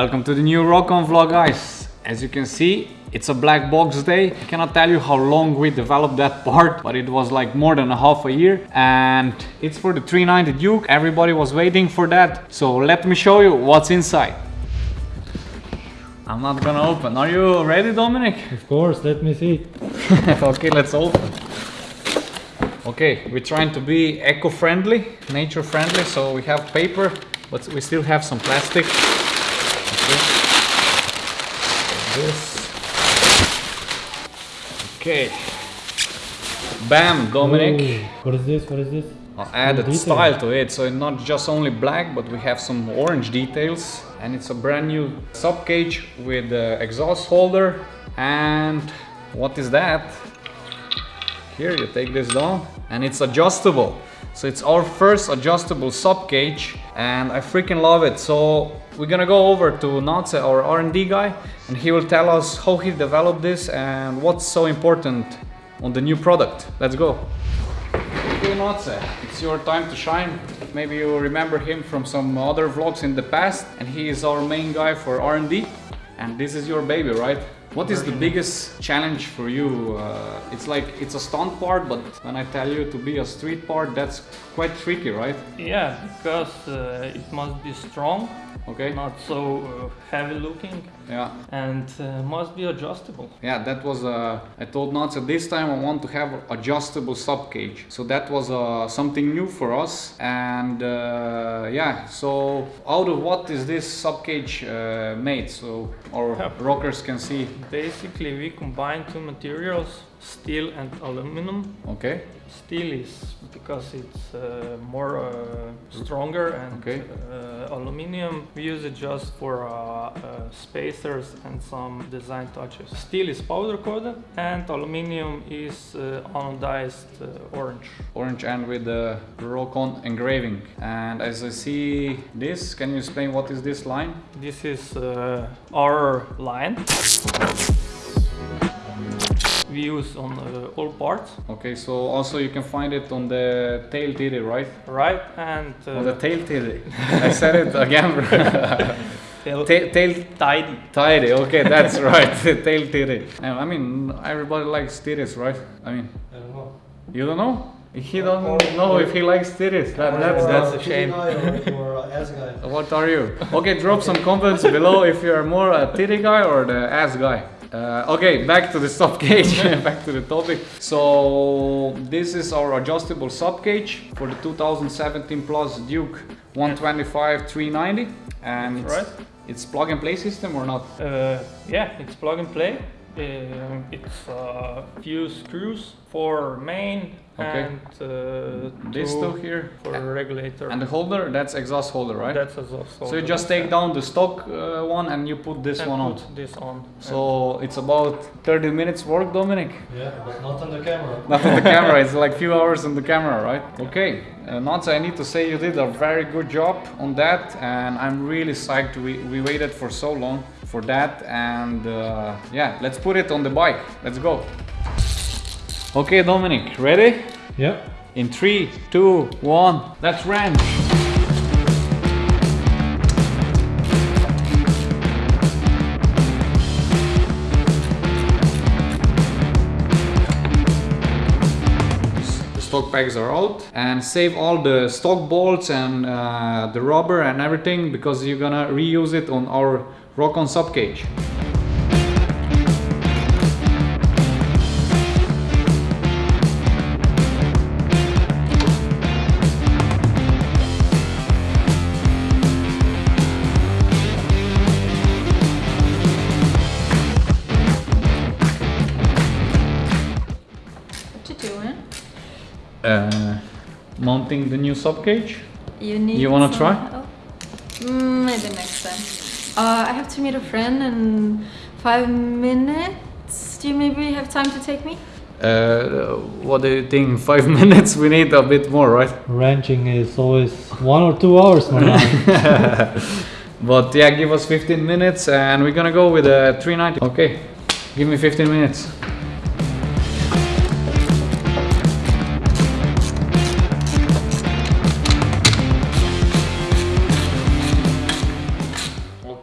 Welcome to the new Rokon vlog guys. As you can see, it's a black box day. I cannot tell you how long we developed that part, but it was like more than a half a year. And it's for the 390 Duke. Everybody was waiting for that. So let me show you what's inside. I'm not gonna open. Are you ready, Dominic? Of course, let me see. okay, let's open. Okay, we're trying to be eco-friendly, nature-friendly, so we have paper, but we still have some plastic. Okay. This. Okay. Bam, Dominic. Ooh, what is this? What is this? I added detail. style to it, so it's not just only black, but we have some orange details. And it's a brand new sub cage with the exhaust holder. And what is that? Here you take this down, and it's adjustable. So it's our first adjustable sub cage, and I freaking love it. So we're gonna go over to Natse, our R&D guy, and he will tell us how he developed this and what's so important on the new product. Let's go. Okay, Natse, it's your time to shine. Maybe you remember him from some other vlogs in the past, and he is our main guy for R&D. And this is your baby, right? What is the biggest challenge for you? Uh, it's like it's a stunt part, but when I tell you to be a street part, that's quite tricky, right? Yeah, because uh, it must be strong, Okay. not so uh, heavy looking, Yeah. and uh, must be adjustable. Yeah, that was uh, I told Natsa this time I want to have adjustable sub cage. So that was uh, something new for us. And uh, yeah, so out of what is this sub cage uh, made? So our Yeah. rockers can see. Basically, we combine two materials, steel and aluminum. Okay. Steel is because it's uh, more uh, stronger, and Okay. uh, aluminium we use it just for uh, uh, spacers and some design touches. Steel is powder coated, and aluminium is uh, anodized orange. Orange and with the Rokon engraving. And as I see this, can you explain what is this line? This is uh, our line. We use on uh, all parts, Okay, so also you can find it on the tail titty, right? right? And uh, On the tail titty. I said it again. tail, tail, tail tidy. Tidy, okay, that's right. Tail titty. And I mean, everybody likes titties, right? I mean, I don't know. you don't know? He don't know if he likes titties. That, that's, that's a shame. What are you? Okay, drop some comments below if you're more a titty guy or the ass guy. Uh, okay, back to the sub cage, back to the topic. So this is our adjustable sub cage for the 2017 Plus Duke 125 390, and it's, Right. it's plug and play system or not? Uh, yeah, it's plug and play. Um, it's a few screws for main Okay. and uh, This two two here, for regulator. and the holder that's exhaust holder, right? That's also so you just take down the stock uh, one and you put this and one on. put this on. So it's about 30 minutes work, Dominic. Yeah, but not on the camera. Not on the camera, it's like few hours on the camera, right? Okay, uh, Natsa, I need to say you did a very good job on that, and I'm really psyched. We, we waited for so long for that, and uh, yeah, let's put it on the bike. Let's go. Okay, Dominic, ready? Yeah. In three, two, one, let's ranch. The stock pegs are out and save all the stock bolts and uh, the rubber and everything because you're gonna reuse it on our Rock-on sub cage. What you doing? Uh, mounting the new sub cage. You need. You wanna try? Mm, maybe next time. Uh, I have to meet a friend in five minutes. Do you maybe have time to take me? Uh, what do you think? Five minutes? We need a bit more, right? Ranching is always one or two hours, my man. But yeah, give us 15 minutes and we're gonna go with a 390. Okay, give me 15 minutes.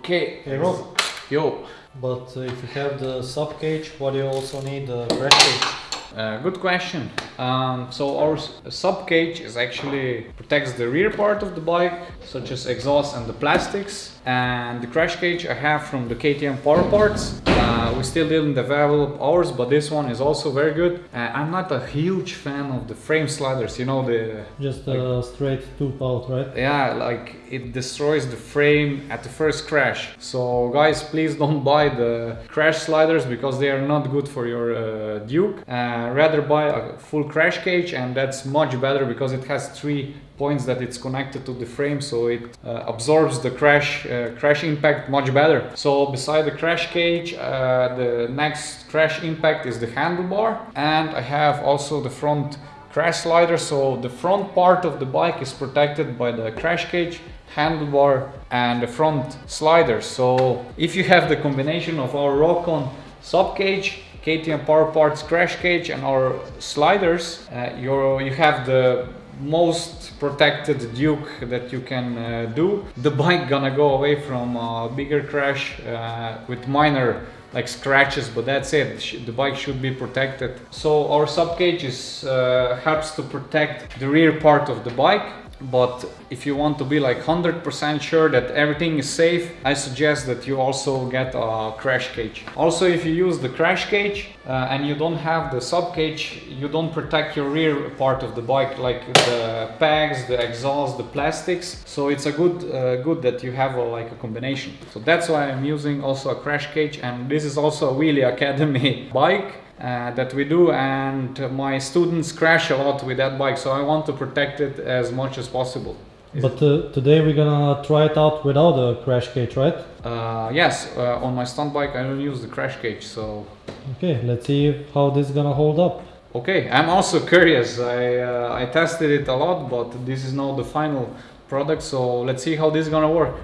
Okay. Hey Rob, Yo. but uh, if you have the sub cage, what do you also need the crash cage? Uh, good question. Um, so our sub cage is actually protects the rear part of the bike, such as exhaust and the plastics. And the crash cage I have from the KTM Power Parts. Uh, we still didn't develop ours, but this one is also very good. Uh, I'm not a huge fan of the frame sliders. You know the Just a straight tube out, right? yeah like it destroys the frame at the first crash so guys please don't buy the crash sliders because they are not good for your uh, duke uh, rather buy a full crash cage and that's much better because it has three points that it's connected to the frame so it uh, absorbs the crash uh, crash impact much better. So beside the crash cage uh, the next crash impact is the handlebar and i have also the front crash slider. So the front part of the bike is protected by the crash cage handlebar and the front slider. So if you have the combination of our Rokon sub cage KTM power parts crash cage and our sliders uh, you're, you have the most protected duke that you can uh, do. The bike gonna go away from a bigger crash uh, with minor like scratches but that's it. The bike should be protected. So our sub cage is uh, helps to protect the rear part of the bike but if you want to be like 100% sure that everything is safe i suggest that you also get a crash cage. Also if you use the crash cage uh, and you don't have the sub cage you don't protect your rear part of the bike like the pegs the exhaust the plastics. So it's a good uh, good that you have a, like a combination. So that's why i'm using also a crash cage and this is also a wheelie academy bike uh, that we do and my students crash a lot with that bike so i want to protect it as much as possible But uh, today we're gonna try it out without a crash cage, right? uh, yes uh, on my stunt bike i don't use the crash cage so Okay, let's see how this is gonna hold up. okay i'm also curious i uh, i tested it a lot but this is now the final product so let's see how this is gonna work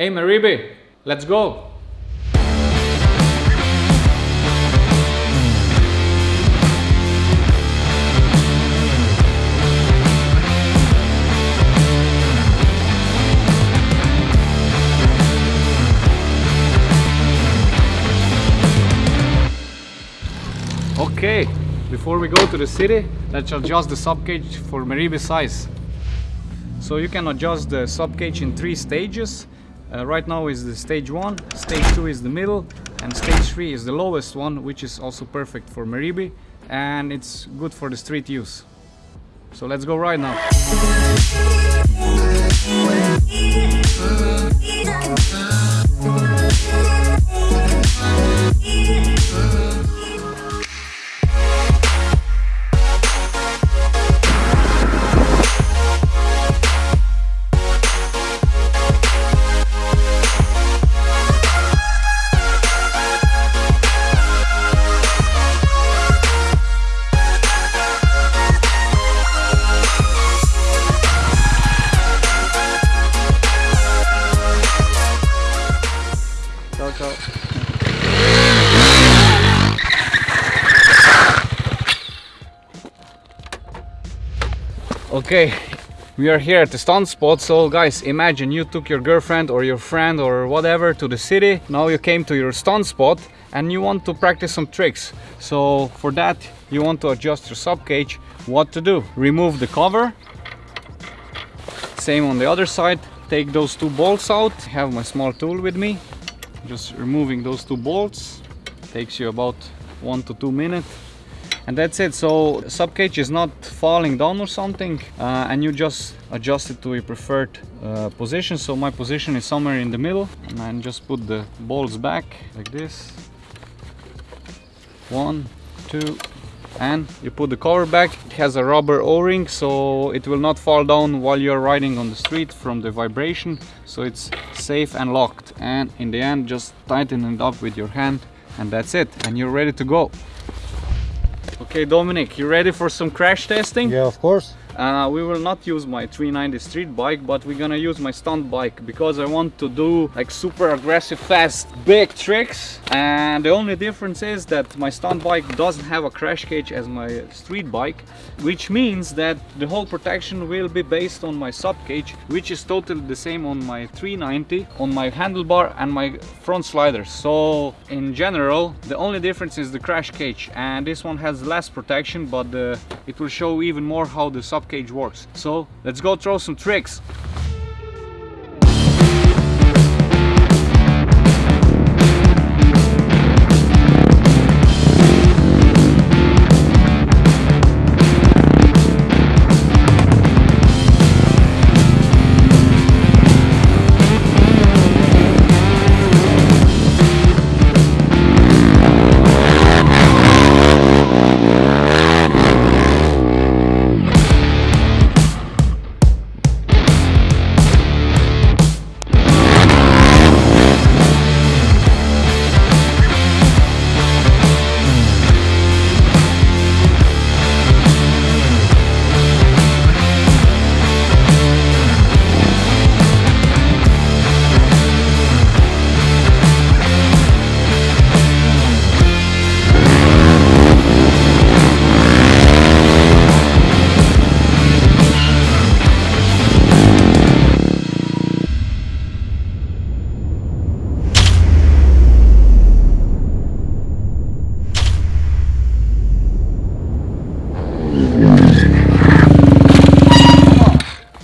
hey maribi let's go Okay, before we go to the city, let's adjust the subcage for Maribi size. So you can adjust the subcage in three stages. Uh, right now is the stage one, stage two is the middle, and stage three is the lowest one, which is also perfect for Maribi, and it's good for the street use. So let's go right now. Okay, we are here at the stunt spot. So, guys, imagine you took your girlfriend or your friend or whatever to the city. Now you came to your stunt spot and you want to practice some tricks. So, for that, you want to adjust your sub cage. What to do? Remove the cover. Same on the other side. Take those two bolts out. Have my small tool with me just removing those two bolts takes you about one to two minutes and that's it. So sub cage is not falling down or something uh, and you just adjust it to your preferred uh, position. So my position is somewhere in the middle. And then just put the bolts back like this. One two and you put the cover back. It has a rubber o-ring so it will not fall down while you're riding on the street from the vibration. So it's safe and locked. And in the end just tighten it up with your hand and that's it. And you're ready to go okay dominic you ready for some crash testing Yeah, of course. Uh, we will not use my 390 street bike, but we're gonna use my stunt bike because I want to do like super aggressive, fast, big tricks. And the only difference is that my stunt bike doesn't have a crash cage as my street bike, which means that the whole protection will be based on my sub cage, which is totally the same on my 390, on my handlebar and my front sliders. So in general, the only difference is the crash cage and this one has less protection, but uh, it will show even more how the sub cage works. So let's go throw some tricks.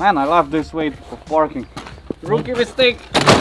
Man, I love this way of parking. Rookie mistake!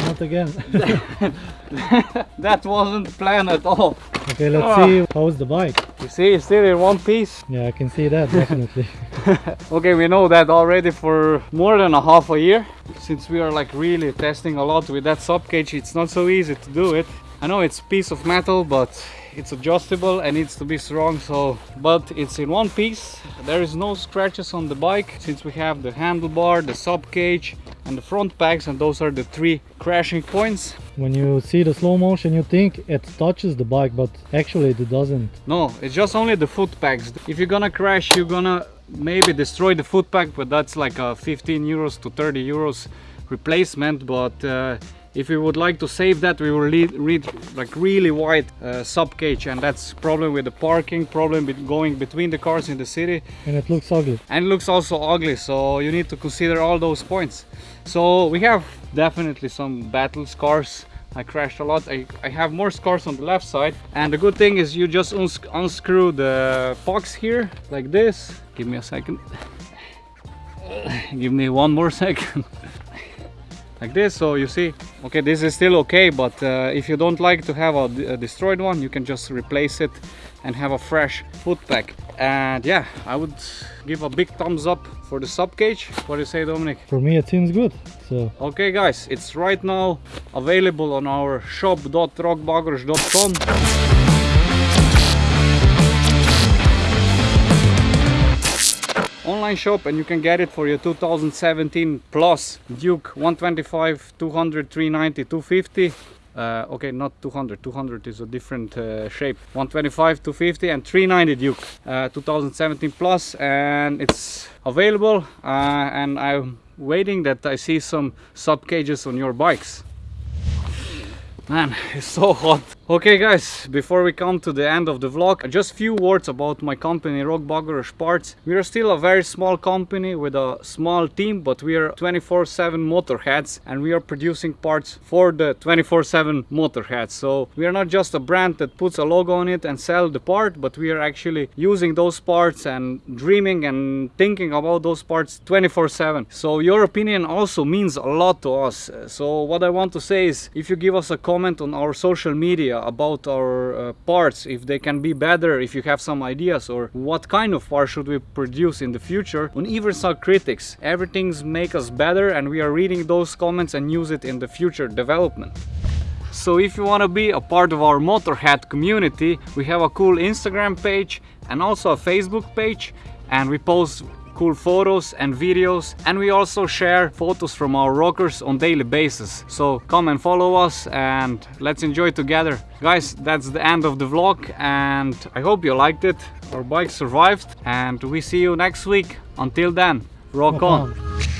Not again. that wasn't planned at all. okay, let's Ah. see how's the bike. You see, it's still in one piece. Yeah, I can see that definitely. Okay, we know that already for more than a half a year. Since we are like really testing a lot with that sub cage, it's not so easy to do it. I know it's piece of metal, but it's adjustable and needs to be strong. So, but it's in one piece. There is no scratches on the bike since we have the handlebar, the sub cage, and the front packs and those are the three crashing points. when you see the slow motion, you think it touches the bike, but actually it doesn't. No, it's just only the foot packs If you're gonna crash, you're gonna maybe destroy the foot pack but that's like a 15 euros to 30 euros replacement. But uh, if we would like to save that, we will read like really wide uh, sub cage, and that's problem with the parking, problem with going between the cars in the city, And it looks ugly. and it looks also ugly. So you need to consider all those points. So we have definitely some battle scars. I crashed a lot. I, I have more scars on the left side. And the good thing is you just uns unscrew the box here like this. Give me a second. Give me one more second. Like this so you see okay this is still okay but uh, if you don't like to have a destroyed one you can just replace it and have a fresh foot pack. And yeah i would give a big thumbs up for the sub cage. What do you say dominic? For me, it seems good. So. Okay guys it's right now available on our shop.rokbagoros.com online shop and you can get it for your 2017 plus duke 125 200 390 250 uh, okay not 200 200 is a different uh, shape. 125 250 and 390 duke. Uh, 2017 plus and it's available uh, and i'm waiting that i see some sub cages on your bikes Man, it's so hot. Okay guys, before we come to the end of the vlog, just few words about my company Rock Parts. We are still a very small company with a small team, but we are 24-7 motorheads and we are producing parts for the 24-7 motorheads. So we are not just a brand that puts a logo on it and sell the part, but we are actually using those parts and dreaming and thinking about those parts 24-7. So your opinion also means a lot to us. So what I want to say is, if you give us a comment on our social media about our uh, parts, if they can be better, if you have some ideas, or what kind of part should we produce in the future, on some critics, everything's make us better, and we are reading those comments and use it in the future development. So if you want to be a part of our Motorhead community, we have a cool Instagram page and also a Facebook page and we post cool photos and videos and we also share photos from our rockers on daily basis. So come and follow us and let's enjoy together. Guys, that's the end of the vlog and I hope you liked it. our bike survived and we see you next week. Until then, rock on.